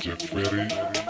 Jack Ferry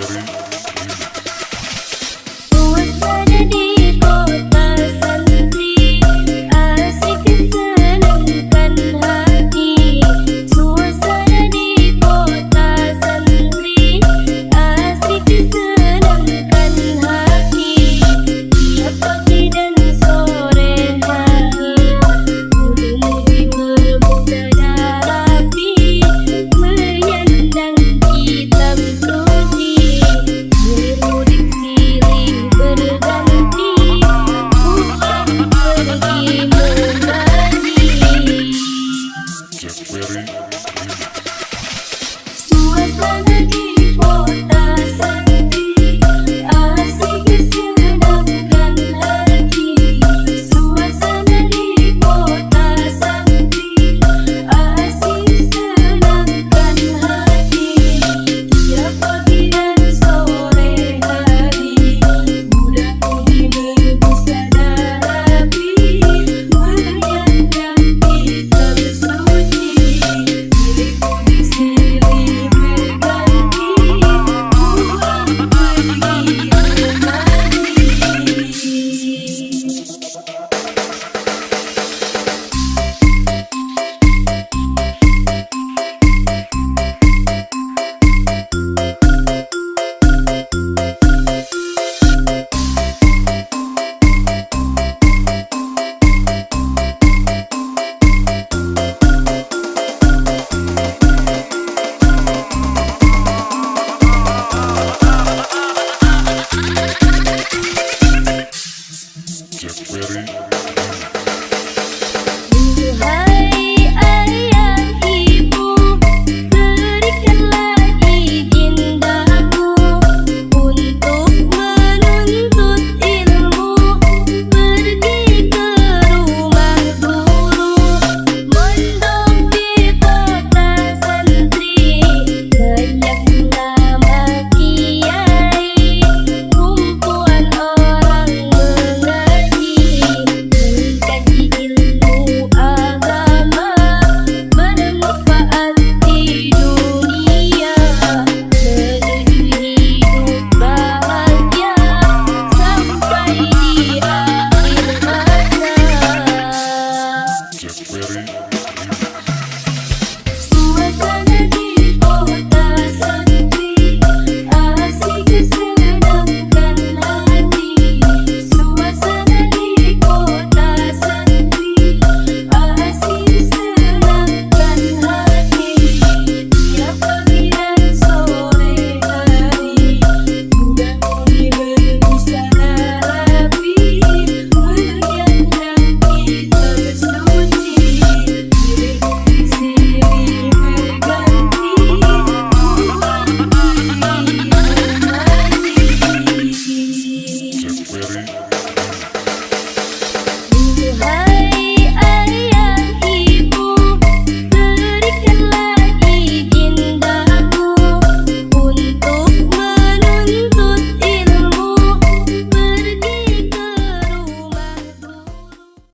Ready? Query.